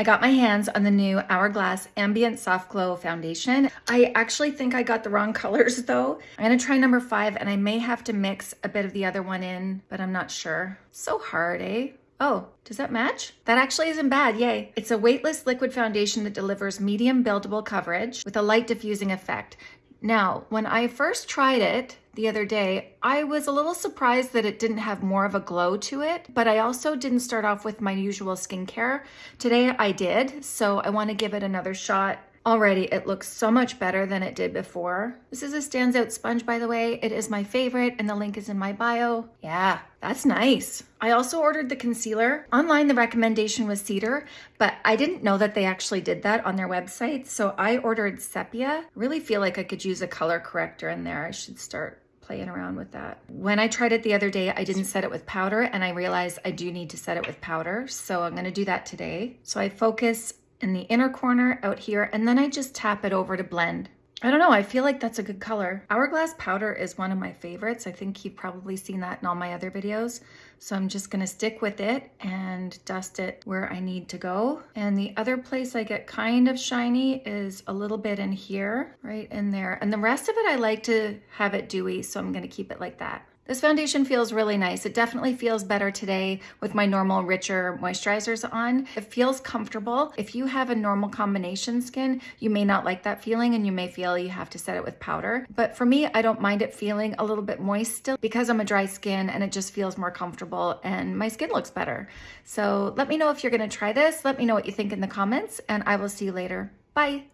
I got my hands on the new Hourglass Ambient Soft Glow Foundation. I actually think I got the wrong colors though. I'm gonna try number five and I may have to mix a bit of the other one in, but I'm not sure. So hard, eh? Oh, does that match? That actually isn't bad, yay. It's a weightless liquid foundation that delivers medium buildable coverage with a light diffusing effect. Now, when I first tried it the other day, I was a little surprised that it didn't have more of a glow to it, but I also didn't start off with my usual skincare. Today I did, so I wanna give it another shot Already, it looks so much better than it did before. This is a stands out sponge, by the way. It is my favorite, and the link is in my bio. Yeah, that's nice. I also ordered the concealer. Online, the recommendation was cedar, but I didn't know that they actually did that on their website, so I ordered sepia. really feel like I could use a color corrector in there. I should start playing around with that. When I tried it the other day, I didn't set it with powder and I realized I do need to set it with powder. So I'm gonna do that today. So I focus in the inner corner out here, and then I just tap it over to blend. I don't know, I feel like that's a good color. Hourglass powder is one of my favorites. I think you've probably seen that in all my other videos. So I'm just gonna stick with it and dust it where I need to go. And the other place I get kind of shiny is a little bit in here, right in there. And the rest of it, I like to have it dewy, so I'm gonna keep it like that. This foundation feels really nice. It definitely feels better today with my normal richer moisturizers on. It feels comfortable. If you have a normal combination skin, you may not like that feeling and you may feel you have to set it with powder. But for me, I don't mind it feeling a little bit moist still because I'm a dry skin and it just feels more comfortable and my skin looks better. So let me know if you're gonna try this. Let me know what you think in the comments and I will see you later. Bye.